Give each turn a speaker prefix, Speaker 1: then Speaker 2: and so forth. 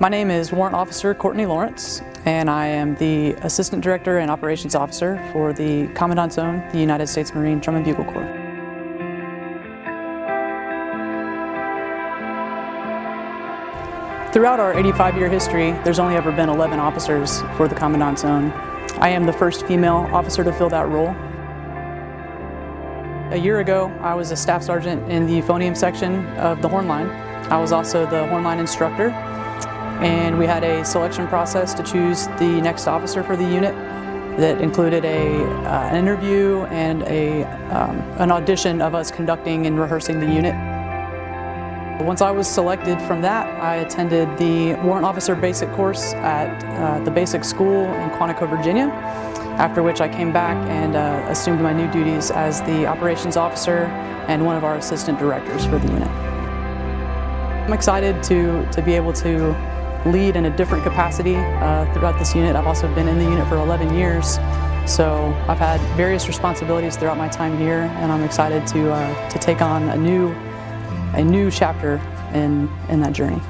Speaker 1: My name is Warrant Officer Courtney Lawrence, and I am the Assistant Director and Operations Officer for the Commandant's Own, the United States Marine Drum and Bugle Corps. Throughout our 85-year history, there's only ever been 11 officers for the Commandant's Own. I am the first female officer to fill that role. A year ago, I was a staff sergeant in the euphonium section of the horn line. I was also the hornline instructor, and we had a selection process to choose the next officer for the unit that included a, uh, an interview and a, um, an audition of us conducting and rehearsing the unit. Once I was selected from that, I attended the Warrant Officer Basic course at uh, the Basic School in Quantico, Virginia, after which I came back and uh, assumed my new duties as the Operations Officer and one of our Assistant Directors for the unit. I'm excited to, to be able to lead in a different capacity uh, throughout this unit. I've also been in the unit for 11 years, so I've had various responsibilities throughout my time here, and I'm excited to, uh, to take on a new a new chapter in, in that journey.